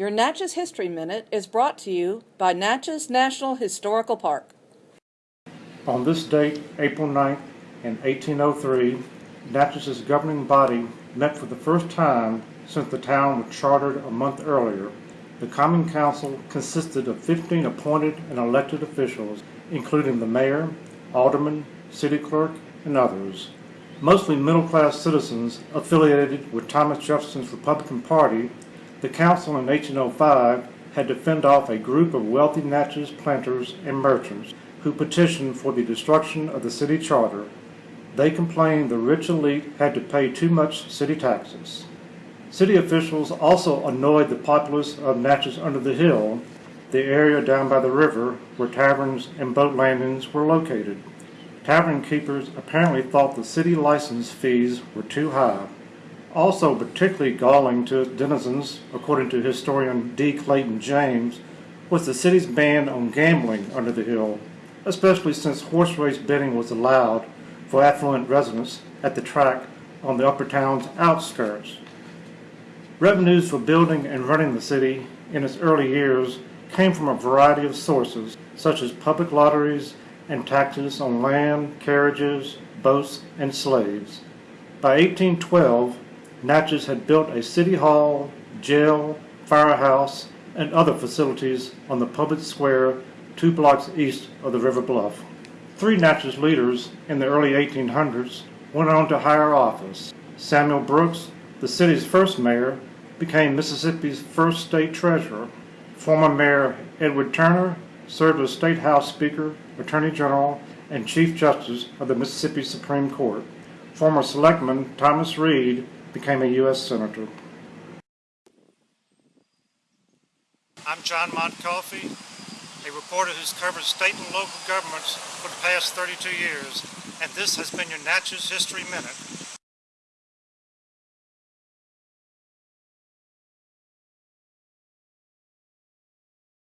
Your Natchez History Minute is brought to you by Natchez National Historical Park. On this date, April 9th, in 1803, Natchez's governing body met for the first time since the town was chartered a month earlier. The Common Council consisted of 15 appointed and elected officials, including the mayor, alderman, city clerk, and others. Mostly middle-class citizens affiliated with Thomas Jefferson's Republican Party, the council in 1805 had to fend off a group of wealthy Natchez planters and merchants who petitioned for the destruction of the city charter. They complained the rich elite had to pay too much city taxes. City officials also annoyed the populace of Natchez under the hill, the area down by the river where taverns and boat landings were located. Tavern keepers apparently thought the city license fees were too high. Also particularly galling to its denizens, according to historian D. Clayton James, was the city's ban on gambling under the hill, especially since horse race betting was allowed for affluent residents at the track on the upper town's outskirts. Revenues for building and running the city in its early years came from a variety of sources, such as public lotteries and taxes on land, carriages, boats, and slaves. By 1812, Natchez had built a city hall, jail, firehouse, and other facilities on the public square two blocks east of the river bluff. Three Natchez leaders in the early 1800s went on to higher office. Samuel Brooks, the city's first mayor, became Mississippi's first state treasurer. Former Mayor Edward Turner served as State House Speaker, Attorney General, and Chief Justice of the Mississippi Supreme Court. Former Selectman Thomas Reed became a U.S. Senator. I'm John Montcoffey, a reporter who's covered state and local governments for the past 32 years, and this has been your Natchez History Minute.